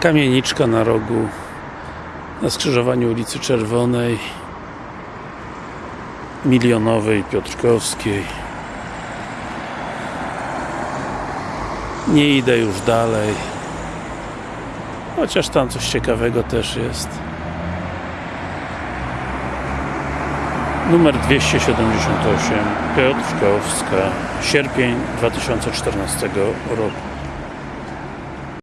Kamieniczka na rogu na skrzyżowaniu ulicy Czerwonej Milionowej, Piotrkowskiej. Nie idę już dalej chociaż tam coś ciekawego też jest. Numer 278 Piotrkowska sierpień 2014 roku.